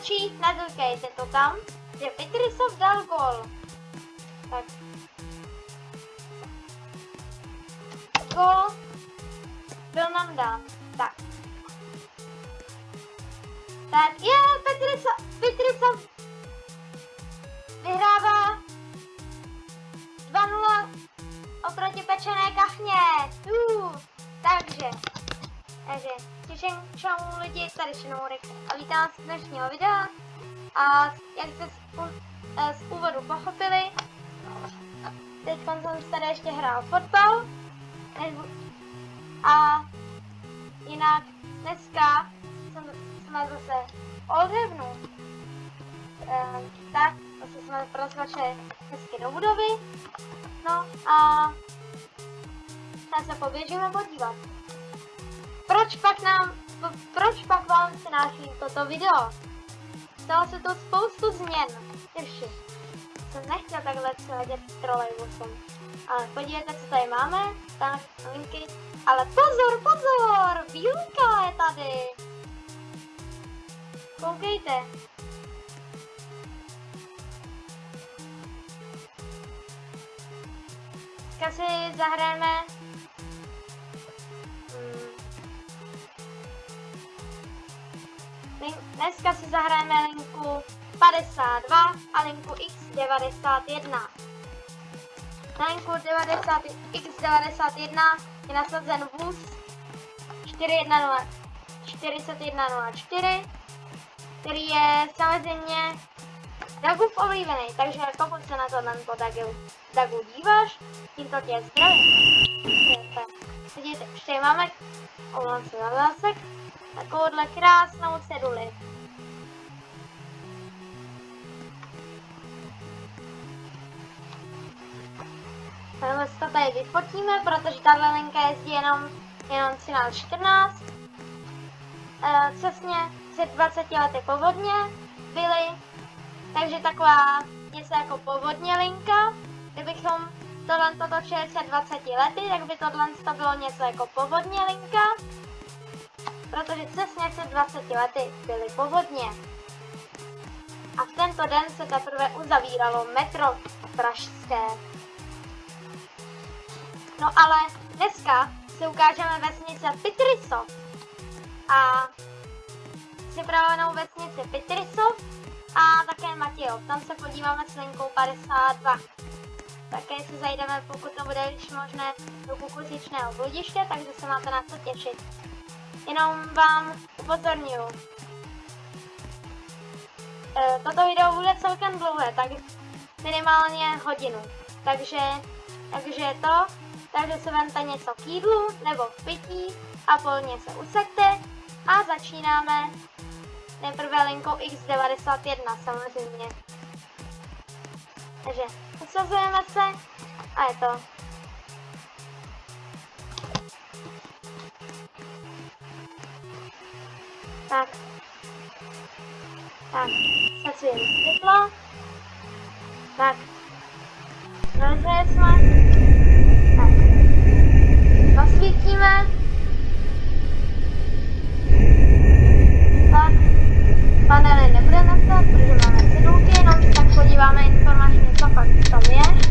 Rozhodčí, nedokejte to tam, že Pitrisov dal gol. Takže, čau lidi, tady Šenomorek a vítám vás z dnešního videa. A jak jste z, eh, z úvodu pochopili, teď jsem tady ještě hrál fotbal. A jinak dneska jsem, jsme zase Oldhavnu. Ehm, tak, zase jsme protlačili hezky do budovy. No a tak se poběžíme podívat. Proč pak nám, proč pak vám přináším toto video? Stalo se to spoustu změn. Ještě. Jsem nechtěl takhle letět trolejbusem. Ale podívejte, co tady máme. Tam linky. Ale pozor, pozor! Výuka je tady! Koukejte. Dneska si zahrajeme Dneska si zahrajeme linku 52 a linku X91. Na linku 90, X91 je nasazen vůz 4104, který je samozřejmě Dagův oblíbený, takže pokud se na to po Dagu, Dagu díváš, tímto tě zdravím. Vidíte, už tady máme, omlouvám se za zásek, takovouhle krásnou ceduli. Takhle si to tady vyfotíme, protože ta linka jezdí jenom, jenom 13-14. E, přesně před 20 lety povodně byly, takže taková něco jako povodně linka. Kdybychom tohle to točili před 20 lety, tak by tohle to bylo něco jako povodně linka. Protože přesně před 20 lety byly povodně. A v tento den se teprve uzavíralo metro pražské. No ale dneska si ukážeme vesnice Pitrisov a připravenou vesnici Pitrisov a také Matějov. Tam se podíváme s linkou 52. Také si zajdeme, pokud to bude již možné, do kukuřičného bludiště, takže se máte na co těšit. Jenom vám upozorňuji. E, toto video bude celkem dlouhé, tak minimálně hodinu. Takže, takže to takže si vemte něco k jídlu nebo k pití a polně se usekte a začínáme nejprve linkou X91 samozřejmě. Takže usazujeme se a je to. Tak. Tak, sacujeme světlo. Tak. Rozhraje jsme zasvítíme. Tak, panely nebude nastat, protože máme cedulky, jenom se tak podíváme informačně, co pak tam je.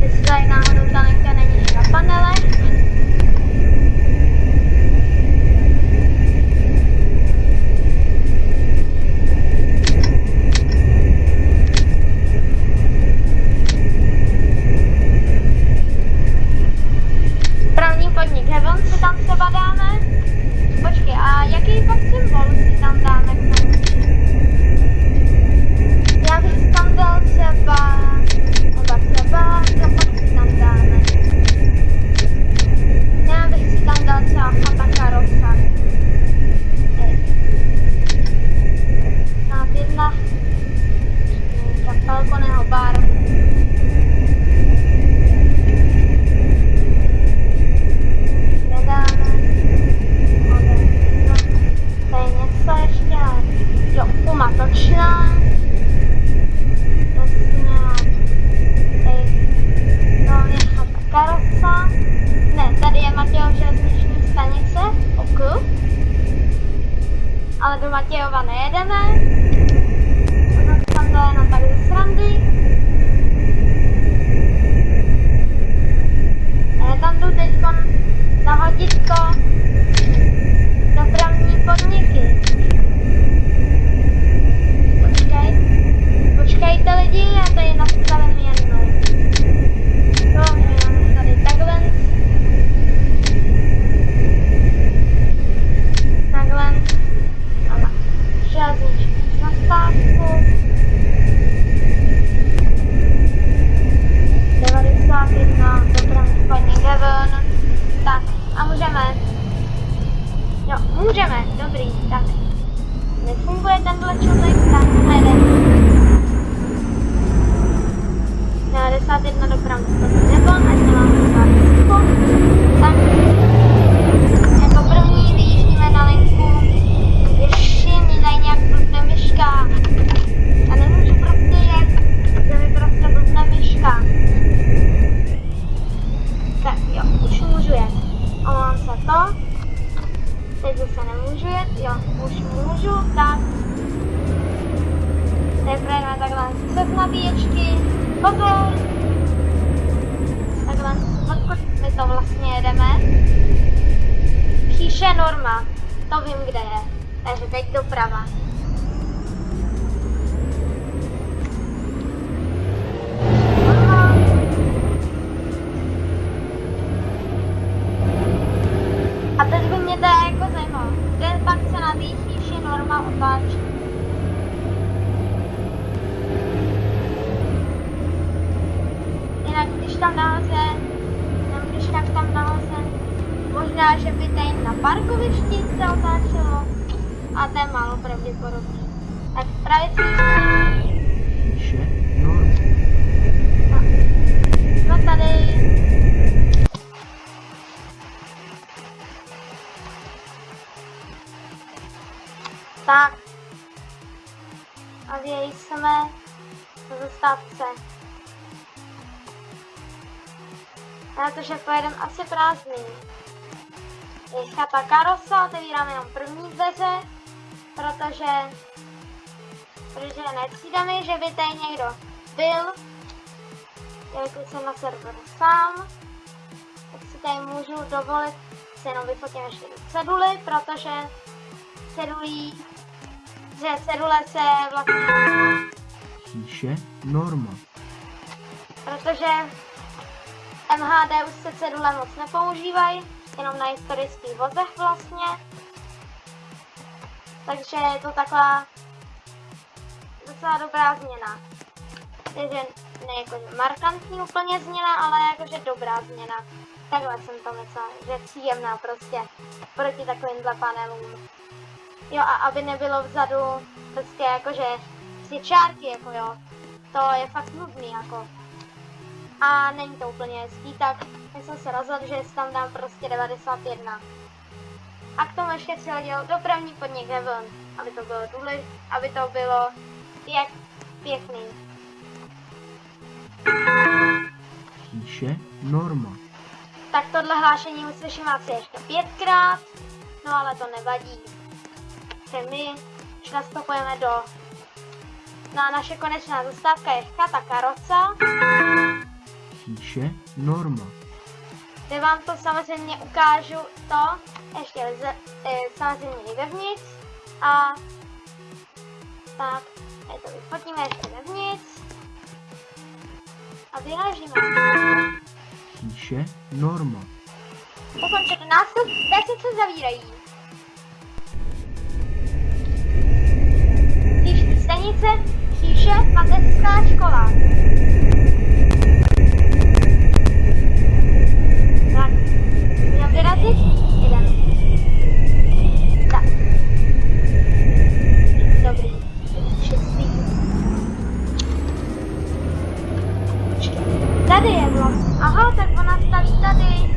Jestli tady náhodou ta linka není na panelech. Symbol si tam dáme k tomu. Já bych tam dal třeba Otáčí. Jinak když tam nahoře, nebo když tak tam nahoře, možná, že by tady na parkovišti se otáčelo, a to je málo pravděpodobný. Tak pravici Tak. A jsme na zastávce. Na to, že pojedeme asi prázdný. Je chata karosa, otevíráme jenom první dveře, protože, protože necídáme, že by tady někdo byl, jelikož jsem na serveru sám, tak si tady můžu dovolit si jenom vyfotím ještě do ceduly, protože cedulí, že cedule se vlastně, Píše norma. protože MHD už se cedule moc nepoužívají, jenom na historických vozech vlastně. Takže je to taková docela dobrá změna. Takže ne jako markantní úplně změna, ale jakože dobrá změna. Takhle jsem to myslela, že je příjemná prostě proti takovýmhle panelům. Jo a aby nebylo vzadu prostě jakože tři čárky, jako jo. To je fakt nudný jako. A není to úplně hezký, tak já jsem se rozhodl, že si tam dám prostě 91. A k tomu ještě přihodil dopravní podnik Heaven, aby to bylo důležité, aby to bylo jak pěkný. Píše norma. Tak tohle hlášení uslyším asi ještě pětkrát, no ale to nevadí. Že my už nastupujeme do... No a naše konečná zastávka je chata Karoca, Píše norma. kde vám to samozřejmě ukážu to, ještě lze, e, samozřejmě i vevnitř. A tak, tady to vyfotíme ještě vevnitř. A vyrážíme. Píše norma. Ukončete nástup, dveře se zavírají. Stanice, Šíše, mateřská škola. Tak, jdem vyrazit? Jdem. Tak. Dobrý. Šestý. Tady je. Aha, tak ona staví tady.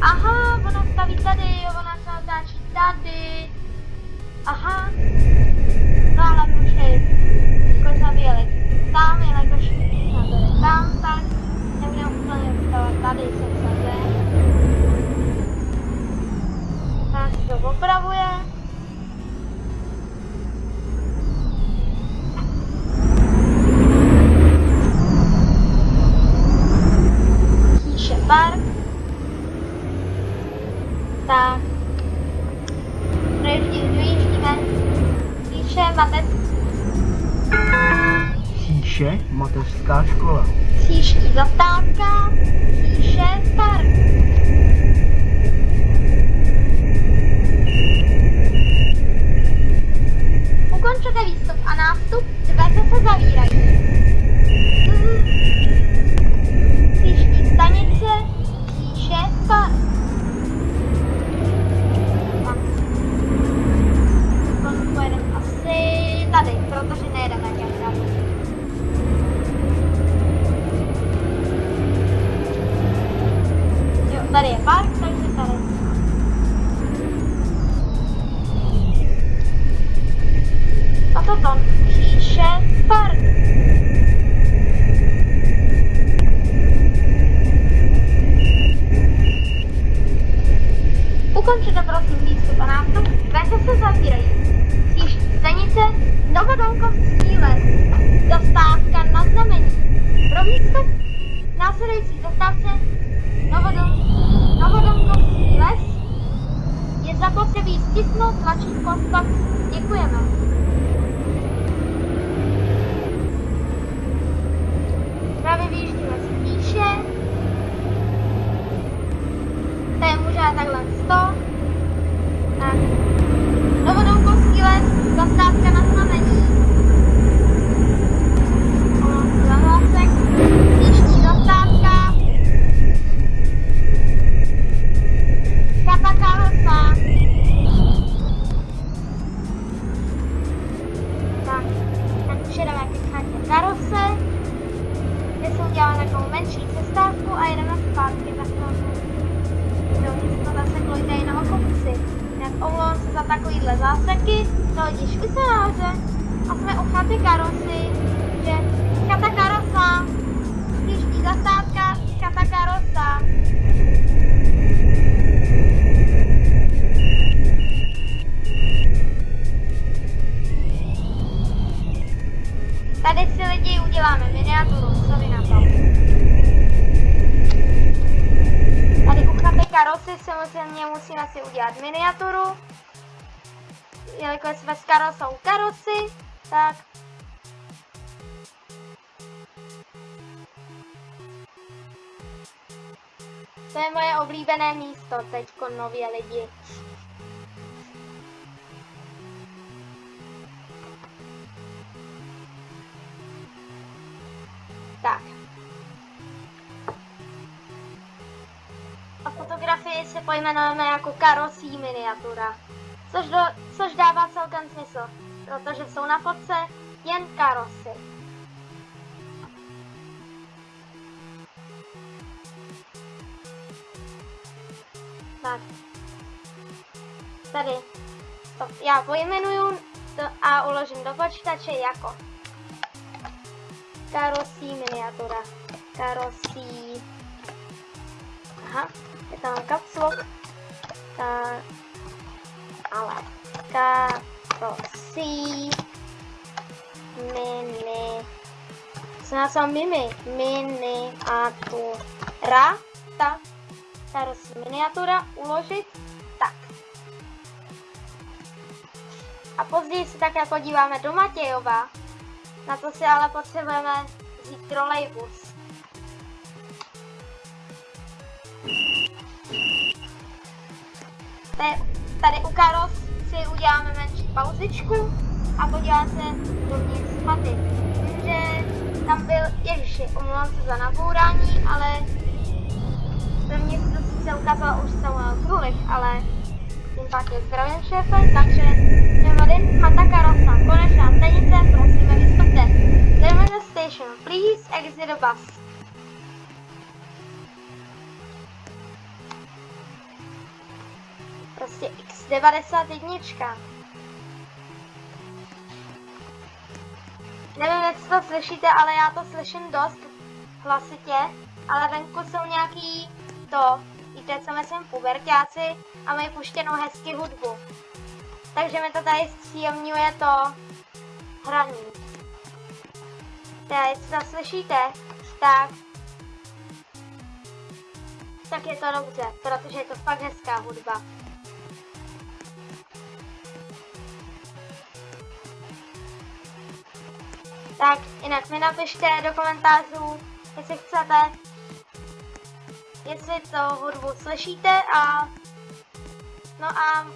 Aha, ona staví tady, jo, Novodol, Novodolkovský les je zapotřebí stisknout tlačítko stop. Děkujeme. Právě vyjíždíme z píše. To je možná takhle 100. Tak. Novodolkovský les, zastávka na znamení. Ono, zamásek. Takovýhle záseky, to hodíš se nahoře a jsme u chaty Karosy, že chata Karosa, příští zastávka, chata Karosa. Tady si lidi uděláme miniaturu, co vy na to? Tady u chaty karosy samozřejmě musíme si udělat miniaturu. Jelikož jsme s karosou karosy, tak to je moje oblíbené místo teďko nově lidi. Tak. A fotografii se pojmenujeme jako karosí miniatura. Což, do, což dává celkem smysl, protože jsou na fotce jen karosy. Tak. Tady. To já pojmenuju to a uložím do počítače jako karosí miniatura. Karosí. Aha, je tam caps lock. Ta, ale karosí mini. Nás mám mimi? Miniatura. Tak. Karosí miniatura. Uložit. Tak. A později se také podíváme do Matějova. Na to si ale potřebujeme vzít trolejbus. Tady, tady u Karos si uděláme menší pauzičku a podíváme se dovnitř chaty. Vím, že tam byl, ježiši, omlouvám se za nabourání, ale dovnitř to sice ukázalo už Samuel Krulich, ale tím pak je zdravím šéfe, takže Nevadin, chata Karosa, konečná stanice, prosíme vystupte. Terminal station, please exit the bus. Prostě X91. Nevím, jestli to slyšíte, ale já to slyším dost hlasitě, ale venku jsou nějaký to, víte, co myslím, pubertáci a mají puštěnou hezky hudbu. Takže mi to tady zpříjemňuje to hraní. Teď, co slyšíte, tak tak je to dobře, protože je to fakt hezká hudba. Tak jinak mi napište do komentářů, jestli chcete, jestli to hudbu slyšíte a no a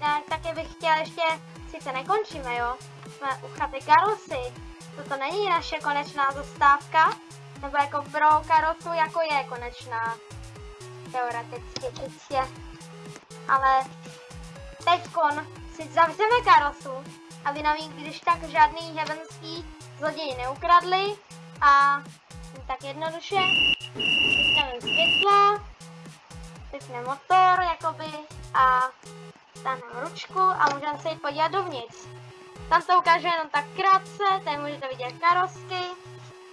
tak, taky bych chtěla ještě, sice nekončíme, jo, jsme u chaty Karosy, toto není naše konečná zastávka, nebo jako pro karosu, jako je konečná, teoreticky čistě, ale teďkon si zavřeme karosu, aby nám ji když tak žádný heavenský zloději neukradli a tak jednoduše vypneme světla, vypneme motor jakoby a stáhneme ručku a můžeme se jít podívat dovnitř. Tam to ukážu jenom tak krátce, tady můžete vidět karosky,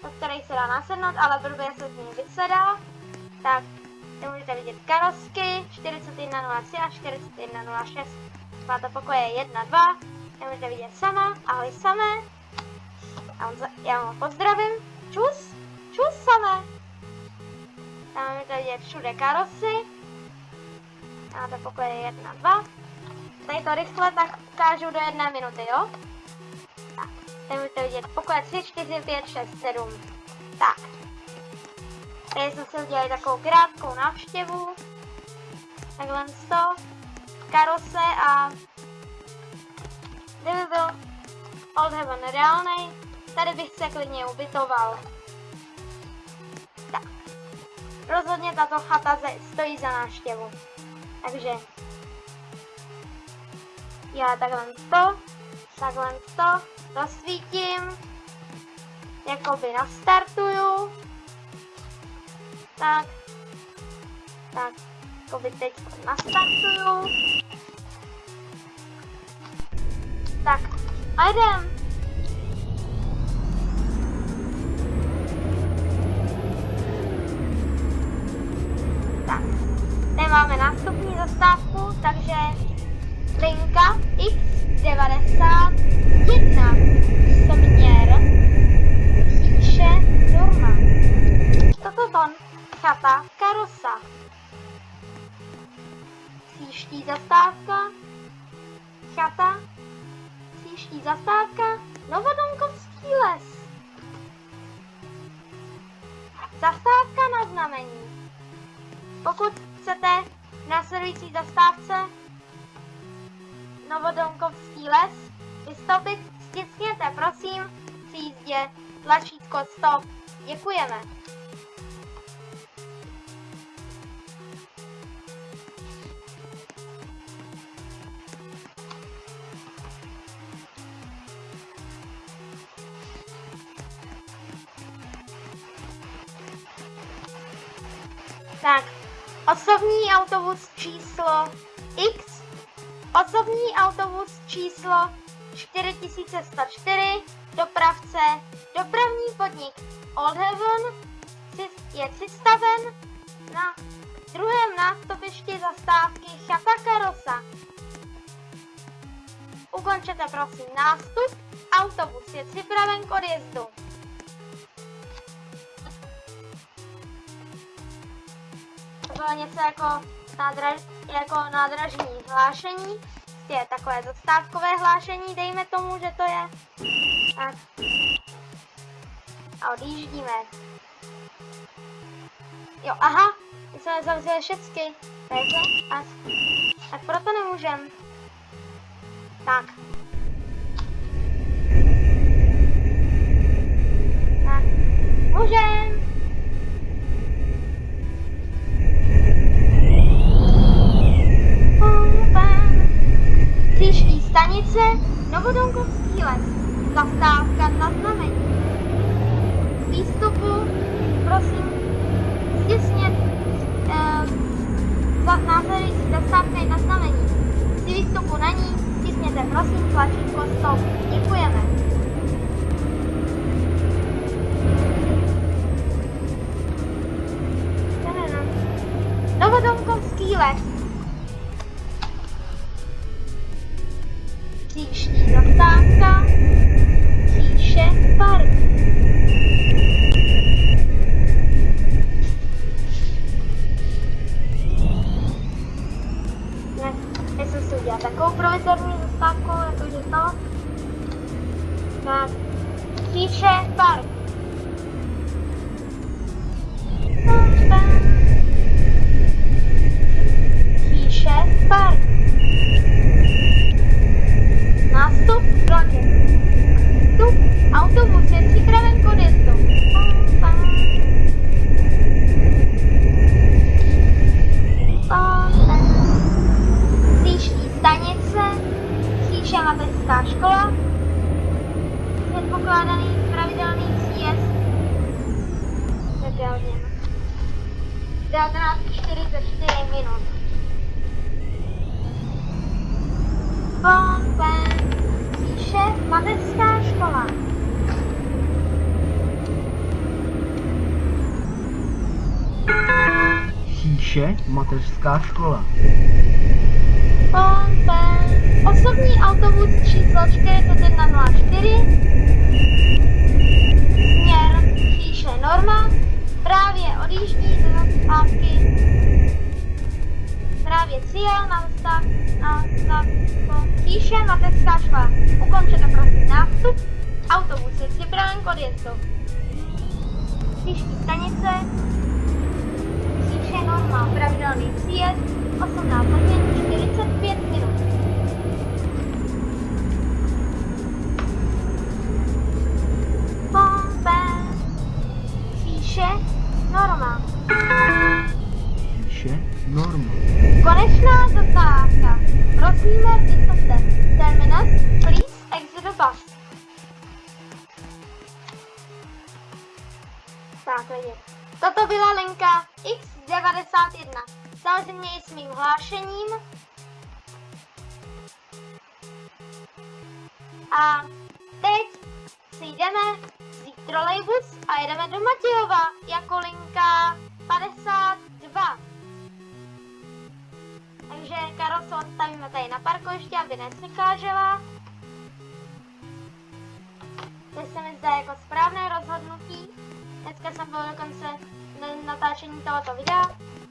do kterých se dá nasednout, ale blbě se z ní vysedá. Tak, tady můžete vidět karosky 4103 a 4106. Máte pokoje 1, 2, tady můžete vidět sama, ahoj samé. A on za, já vám pozdravím. Čus, čus samé. Tam můžete vidět všude karosy. Máte pokoje 1, 2. Tady to rychle tak ukážu do jedné minuty, jo? Tak, tady můžete vidět pokoje 3, 4, 5, 6, 7. Tak. Tady jsme si udělali takovou krátkou návštěvu. Takhle to. Karose a kdyby byl Old Heaven reálnej, tady bych se klidně ubytoval. Tak. Rozhodně tato chata stojí za návštěvu. Takže já takhle to, takhle to rozsvítím, jakoby nastartuju, tak, tak, jakoby teď nastartuju, tak, a jdem. Máme nástupní zastávku, takže linka X91 směr píše Norma. Toto ton chata Karosa. Příští zastávka chata Příští zastávka Novodomkovský les. Zastávka na znamení. Pokud chcete v následující zastávce Novodomkovský les vystoupit, stiskněte prosím při jízdě tlačítko stop. Děkujeme. Osobní autobus číslo X, osobní autobus číslo 4104, dopravce, dopravní podnik Old Heaven je přistaven na druhém nástupišti zastávky Chata Karosa. Ukončete prosím nástup, autobus je připraven k odjezdu. Bylo něco jako, nádraž, jako nádražní hlášení, je takové zastávkové hlášení, dejme tomu, že to je. Tak. A odjíždíme. Jo, aha, my jsme zavřeli všechny. Takže, a, tak proto nemůžem. Tak. Tak, můžem. Příští stanice Novodonkovský les. Zastávka na znamení. Výstupu, prosím, stěsně eh, za následující zastávka na znamení. Z výstupu na ní stisněte prosím tlačítko stop. Děkujeme. Novodomkovský les. Sixteen ottanta Fisher Park eh, sono studiata con ecco, un professor stacco e poi detto no. ma Fisher Park Fisher Park Nástup vlakem. Nástup autobus je připraven k odjezdu. Příští stanice, Chýše mateřská škola, předpokládaný pravidelný příjezd nedělněn. 19.44 minut. Pompen, píše mateřská škola. Chýše mateřská škola. Pompen, osobní autobus číslo 4104, směr Chýše Norma, právě odjíždí do zastávky, právě cíl na zastav, na zastávku Chýše mateřská škola. Ukončete prosím nástup, autobus je připraven k odjezdu. Příští stanice, Chýše Norma, pravidelný příjezd, 18 hodin 45 minut. Pompe, píše Norma. Chýše norma. Konečná zastávka. Prosíme, vystavte. Terminus, please exit the bus. Tak, lidi. Toto byla linka X91. Samozřejmě i s mým hlášením. A teď si jdeme vzít trolejbus a jedeme do Matějova jako linka 52. Takže Karolso odstavíme tady na parkovišti, aby nepřekážela. To se mi zdá jako správné rozhodnutí. Dneska jsem byl dokonce na natáčení tohoto videa,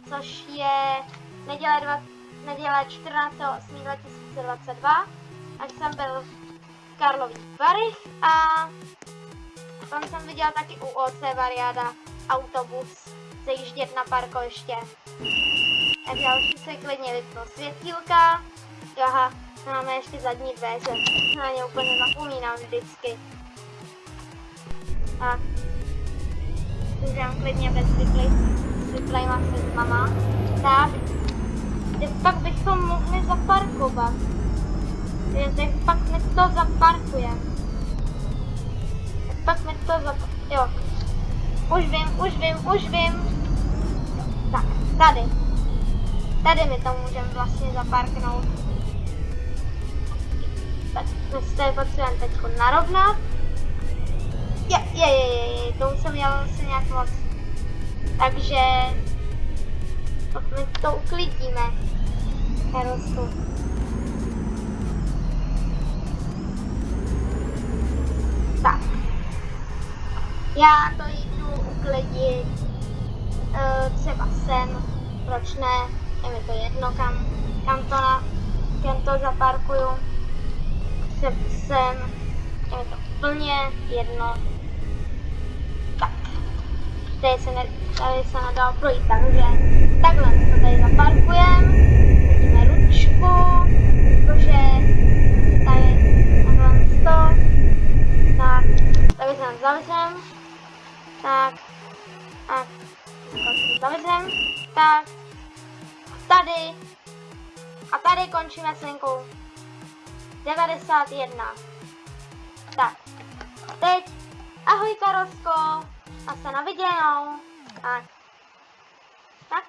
což je neděle, dva, neděle 14.8.2022. Ať jsem byl v Karlových Varech a tam jsem viděl taky u OC Variada autobus zajíždět na parkoviště. Já už si klidně vypnu světílka. Aha, máme ještě zadní dveře. Na ně úplně zapomínám vždycky. Tak. Můžeme klidně bez vyplejma se mama. Tak. Kde pak bychom mohli zaparkovat? Kde pak my to zaparkujeme? Pak mi to zap... Jo. Už vím, už vím, už vím. Tak, tady. Tady my to můžeme vlastně zaparknout. Tak, my si tady potřebujeme teď narovnat. Je, je, je, je, je, to už jsem dělal se nějak moc. Takže... Tak my to uklidíme. Karosu. Tak. Já to jdu uklidit uh, třeba sem, proč ne, je mi to jedno, kam, kam to, na, kam to zaparkuju, sem, sem, je mi to úplně jedno. Tak, tady se, ne, tady se nedal projít, takže takhle to tady zaparkujeme, hodíme ručku, jakože tady takhle to, tak, tady se zavřem, tak, a zavřem, tak, tady, a tady končíme s linkou 91. Tak, teď, ahoj Karosko, a se na viděnou, a tak.